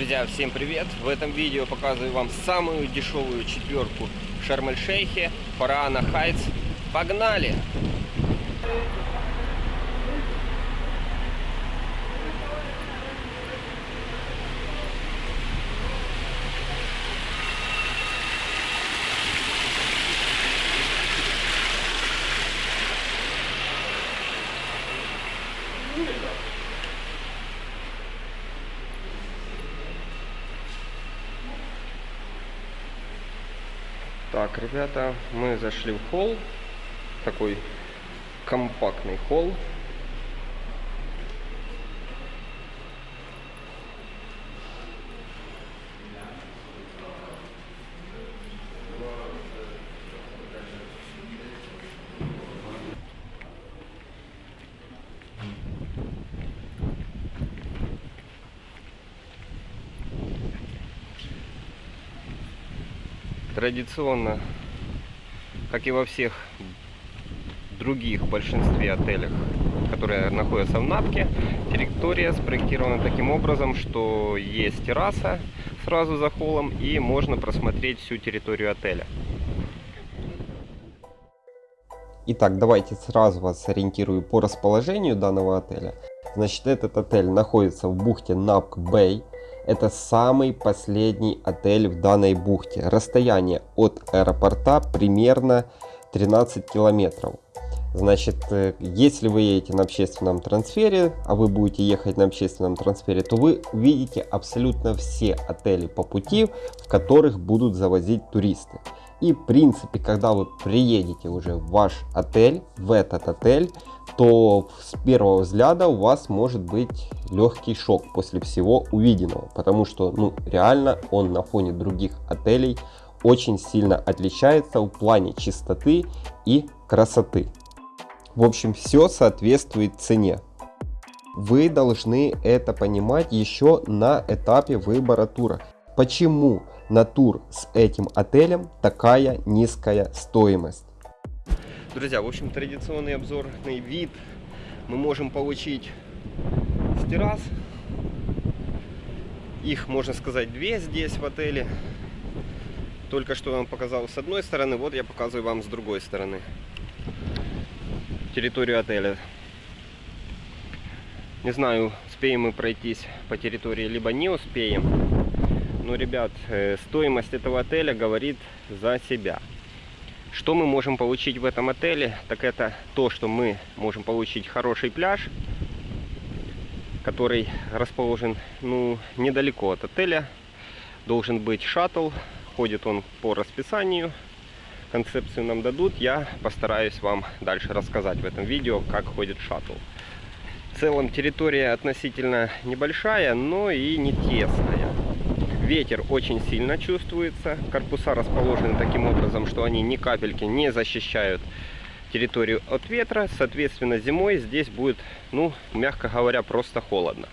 Друзья, всем привет! В этом видео показываю вам самую дешевую четверку в Шарм-эль-Шейхе, Фараана Хайтс. Погнали! Так, ребята, мы зашли в холл. Такой компактный холл. Традиционно, как и во всех других большинстве отелях, которые находятся в Напке, территория спроектирована таким образом, что есть терраса сразу за холлом и можно просмотреть всю территорию отеля. Итак, давайте сразу вас ориентирую по расположению данного отеля. Значит, этот отель находится в бухте Напк Бэй. Это самый последний отель в данной бухте. Расстояние от аэропорта примерно 13 километров. Значит, э, если вы едете на общественном трансфере, а вы будете ехать на общественном трансфере, то вы увидите абсолютно все отели по пути, в которых будут завозить туристы. И в принципе, когда вы приедете уже в ваш отель, в этот отель, то с первого взгляда у вас может быть легкий шок после всего увиденного. Потому что, ну, реально он на фоне других отелей очень сильно отличается в плане чистоты и красоты. В общем, все соответствует цене. Вы должны это понимать еще на этапе выбора тура. Почему на тур с этим отелем такая низкая стоимость? Друзья, в общем, традиционный обзорный вид мы можем получить с террас. Их, можно сказать, две здесь в отеле. Только что вам показал с одной стороны, вот я показываю вам с другой стороны территорию отеля. Не знаю, успеем мы пройтись по территории, либо не успеем. Но, ребят, э, стоимость этого отеля говорит за себя. Что мы можем получить в этом отеле? Так это то, что мы можем получить хороший пляж, который расположен ну, недалеко от отеля. Должен быть шаттл, ходит он по расписанию концепцию нам дадут, я постараюсь вам дальше рассказать в этом видео, как ходит шаттл. В целом территория относительно небольшая, но и не тесная. Ветер очень сильно чувствуется. Корпуса расположены таким образом, что они ни капельки не защищают территорию от ветра. Соответственно, зимой здесь будет, ну, мягко говоря, просто холодно.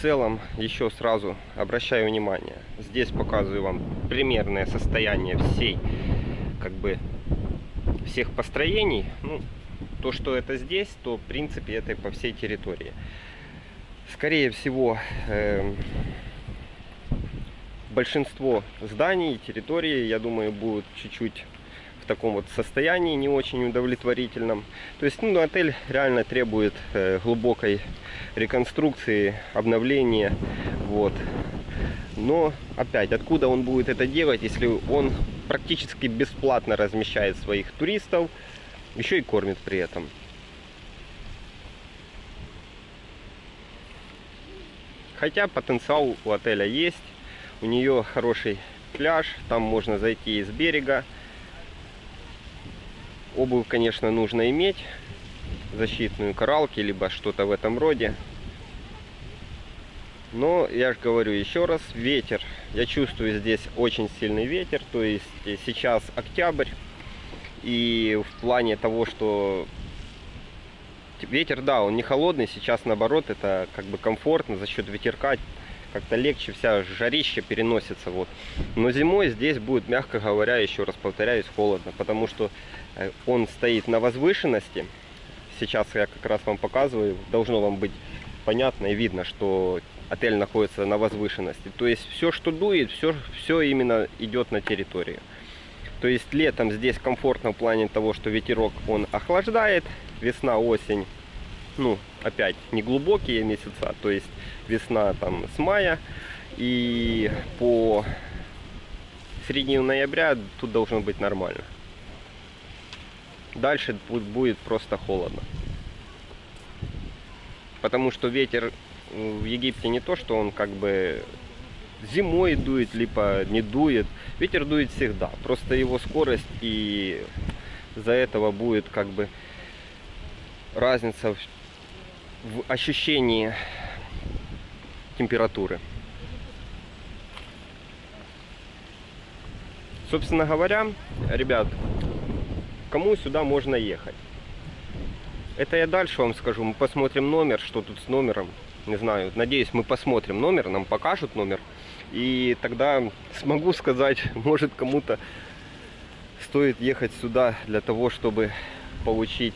целом еще сразу обращаю внимание здесь показываю вам примерное состояние всей как бы всех построений ну, то что это здесь то в принципе это по всей территории скорее всего э, большинство зданий территории я думаю будут чуть-чуть таком вот состоянии, не очень удовлетворительном. То есть ну, отель реально требует э, глубокой реконструкции, обновления. Вот. Но опять, откуда он будет это делать, если он практически бесплатно размещает своих туристов, еще и кормит при этом. Хотя потенциал у отеля есть, у нее хороший пляж, там можно зайти из берега, Обувь, конечно, нужно иметь. Защитную коралки, либо что-то в этом роде. Но, я же говорю еще раз, ветер. Я чувствую здесь очень сильный ветер. То есть сейчас октябрь. И в плане того, что ветер, да, он не холодный. Сейчас наоборот, это как бы комфортно за счет ветерка как-то легче вся жарища переносится. Вот. Но зимой здесь будет, мягко говоря, еще раз повторяюсь, холодно, потому что э, он стоит на возвышенности. Сейчас я как раз вам показываю, должно вам быть понятно и видно, что отель находится на возвышенности. То есть все, что дует, все, все именно идет на территорию. То есть летом здесь комфортно в плане того, что ветерок он охлаждает, весна, осень, ну, опять, не глубокие месяца, то есть весна там с мая, и по середине ноября тут должно быть нормально. Дальше будет просто холодно. Потому что ветер в Египте не то, что он как бы зимой дует, либо не дует. Ветер дует всегда. Просто его скорость и за этого будет как бы разница в, ощущении температуры. Собственно говоря, ребят, кому сюда можно ехать? Это я дальше вам скажу. Мы посмотрим номер, что тут с номером. Не знаю, надеюсь, мы посмотрим номер, нам покажут номер. И тогда смогу сказать, может кому-то стоит ехать сюда для того, чтобы получить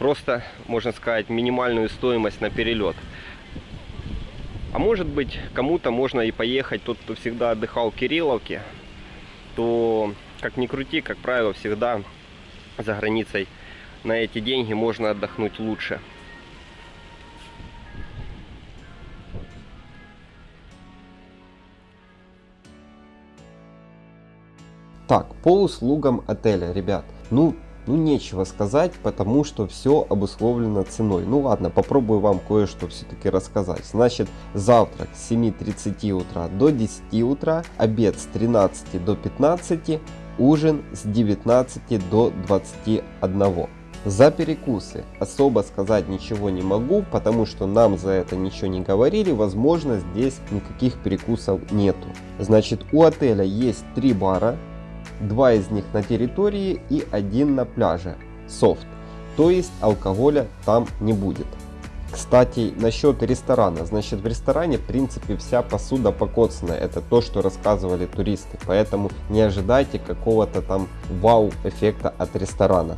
просто, можно сказать, минимальную стоимость на перелет. А может быть, кому-то можно и поехать, тот, кто всегда отдыхал в Кирилловке, то, как ни крути, как правило, всегда за границей на эти деньги можно отдохнуть лучше. Так, по услугам отеля, ребят. Ну, ну нечего сказать, потому что все обусловлено ценой. Ну ладно, попробую вам кое-что все-таки рассказать. Значит, завтрак с 7.30 утра до 10 утра, обед с 13 до 15, ужин с 19 до 21. За перекусы особо сказать ничего не могу, потому что нам за это ничего не говорили, возможно здесь никаких перекусов нету. Значит у отеля есть три бара, Два из них на территории и один на пляже. Софт. То есть алкоголя там не будет. Кстати, насчет ресторана. Значит, в ресторане, в принципе, вся посуда покоцанная. Это то, что рассказывали туристы. Поэтому не ожидайте какого-то там вау-эффекта от ресторана.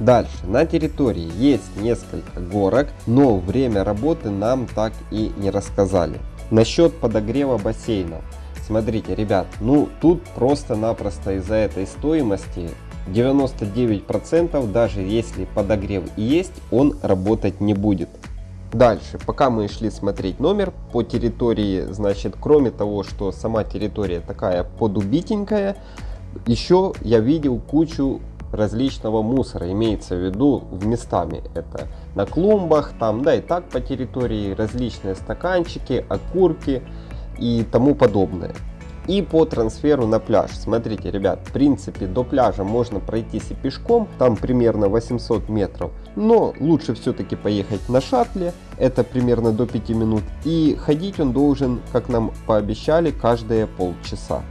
Дальше, на территории есть несколько горок, но время работы нам так и не рассказали. Насчет подогрева бассейна. Смотрите, ребят, ну тут просто-напросто из-за этой стоимости 99% даже если подогрев есть, он работать не будет. Дальше, пока мы шли смотреть номер по территории, значит, кроме того, что сама территория такая подубитенькая, еще я видел кучу различного мусора, имеется в виду в местами. Это на клумбах, там, да и так по территории различные стаканчики, окурки, и тому подобное. И по трансферу на пляж. Смотрите, ребят, в принципе до пляжа можно пройтись и пешком, там примерно 800 метров. Но лучше все-таки поехать на шаттле, это примерно до 5 минут. И ходить он должен, как нам пообещали, каждые полчаса.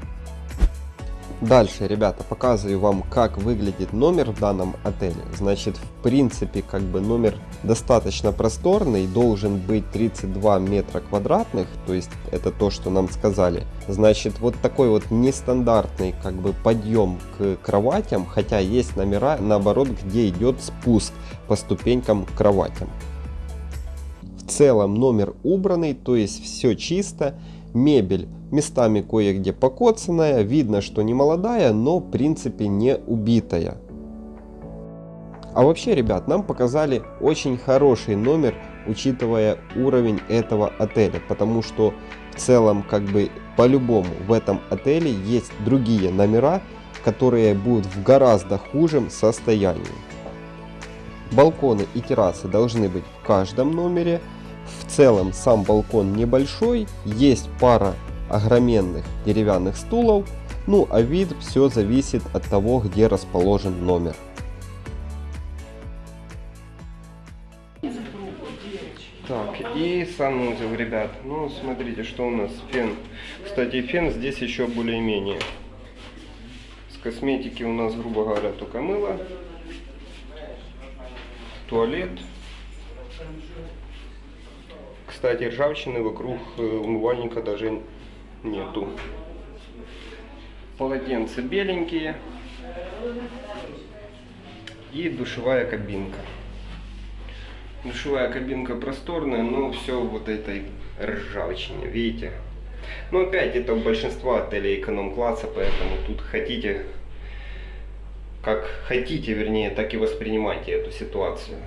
Дальше, ребята, показываю вам, как выглядит номер в данном отеле. Значит, в принципе, как бы номер достаточно просторный, должен быть 32 метра квадратных, то есть это то, что нам сказали. Значит, вот такой вот нестандартный как бы подъем к кроватям, хотя есть номера, наоборот, где идет спуск по ступенькам к кроватям. В целом номер убранный, то есть все чисто, мебель местами кое-где покоцанная, видно, что не молодая, но в принципе не убитая. А вообще, ребят, нам показали очень хороший номер, учитывая уровень этого отеля, потому что в целом, как бы, по-любому в этом отеле есть другие номера, которые будут в гораздо хужем состоянии. Балконы и террасы должны быть в каждом номере. В целом сам балкон небольшой, есть пара огроменных деревянных стулов, ну а вид все зависит от того, где расположен номер. Так, и санузел, ребят. Ну, смотрите, что у нас. Фен. Кстати, фен здесь еще более-менее. С косметики у нас, грубо говоря, только мыло. Туалет. Кстати, ржавчины вокруг э, умывальника даже нету. Полотенца беленькие. И душевая кабинка. Душевая кабинка просторная, но все вот этой ржавчине, видите? Но опять это у большинства отелей эконом-класса, поэтому тут хотите, как хотите, вернее, так и воспринимайте эту ситуацию.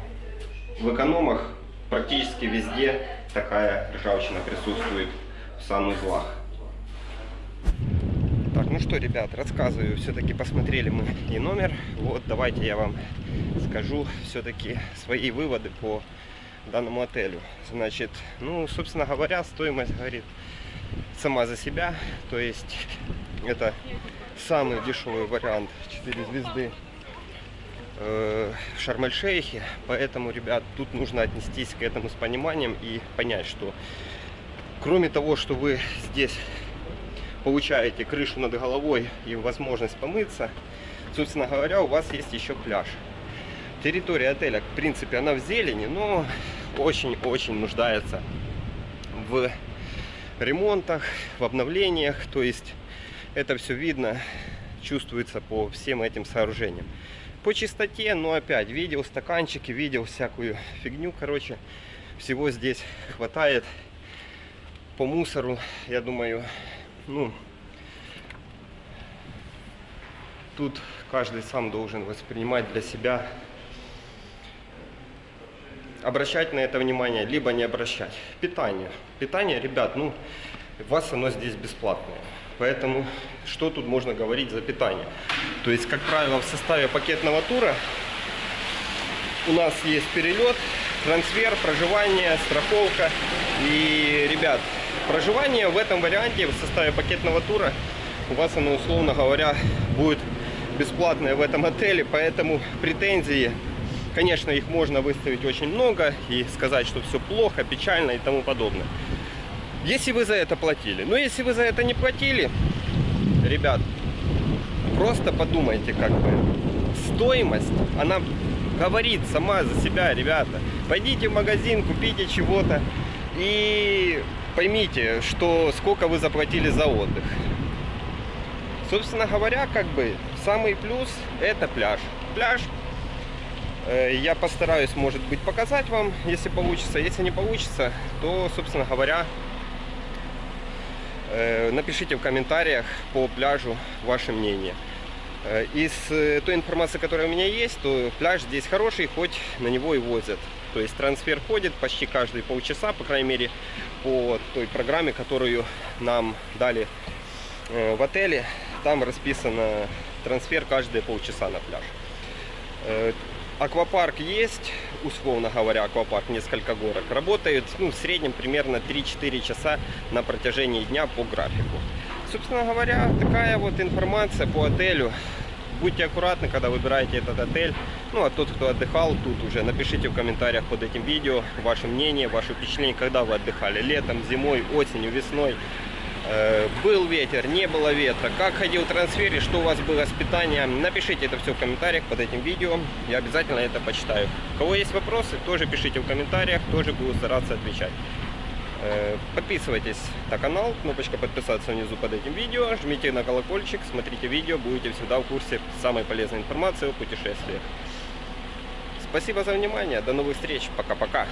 В экономах практически везде такая ржавчина присутствует в санузлах. Так, ну что, ребят, рассказываю. Все-таки посмотрели мы и номер. Вот, давайте я вам скажу все-таки свои выводы по данному отелю. Значит, ну, собственно говоря, стоимость говорит сама за себя. То есть, это самый дешевый вариант 4 звезды э, Шарм-эль-Шейхе. Поэтому, ребят, тут нужно отнестись к этому с пониманием и понять, что кроме того, что вы здесь получаете крышу над головой и возможность помыться, собственно говоря, у вас есть еще пляж. Территория отеля, в принципе, она в зелени, но очень-очень нуждается в ремонтах, в обновлениях. То есть это все видно, чувствуется по всем этим сооружениям. По чистоте, но опять, видел стаканчики, видел всякую фигню, короче, всего здесь хватает по мусору, я думаю, ну, тут каждый сам должен воспринимать для себя, обращать на это внимание, либо не обращать. Питание. Питание, ребят, ну, вас оно здесь бесплатное. Поэтому что тут можно говорить за питание? То есть, как правило, в составе пакетного тура у нас есть перелет, трансфер, проживание, страховка. И, ребят, Проживание в этом варианте в составе пакетного тура у вас оно, условно говоря, будет бесплатное в этом отеле, поэтому претензии, конечно, их можно выставить очень много и сказать, что все плохо, печально и тому подобное. Если вы за это платили. Но если вы за это не платили, ребят, просто подумайте, как бы, стоимость, она говорит сама за себя, ребята. Пойдите в магазин, купите чего-то и поймите, что сколько вы заплатили за отдых. Собственно говоря, как бы самый плюс это пляж. Пляж э, я постараюсь, может быть, показать вам, если получится. Если не получится, то, собственно говоря, напишите в комментариях по пляжу ваше мнение. Э, из той информации, которая у меня есть, то пляж здесь хороший, хоть на него и возят. То есть трансфер ходит почти каждые полчаса, по крайней мере, по той программе, которую нам дали э, в отеле. Там расписано трансфер каждые полчаса на пляж. Аквапарк есть, условно говоря, аквапарк, несколько горок. Работает ну, в среднем примерно 3-4 часа на протяжении дня по графику. Собственно говоря, такая вот информация по отелю будьте аккуратны, когда выбираете этот отель. Ну, а тот, кто отдыхал тут уже, напишите в комментариях под этим видео ваше мнение, ваше впечатление, когда вы отдыхали. Летом, зимой, осенью, весной. Э, был ветер, не было ветра, как ходил трансфер и что у вас было с питанием. Напишите это все в комментариях под этим видео, я обязательно это почитаю. У кого есть вопросы, тоже пишите в комментариях, тоже буду стараться отвечать. Э, подписывайтесь на канал, кнопочка подписаться внизу под этим видео, жмите на колокольчик, смотрите видео, будете всегда в курсе самой полезной информации о путешествиях. Спасибо за внимание, до новых встреч, пока-пока.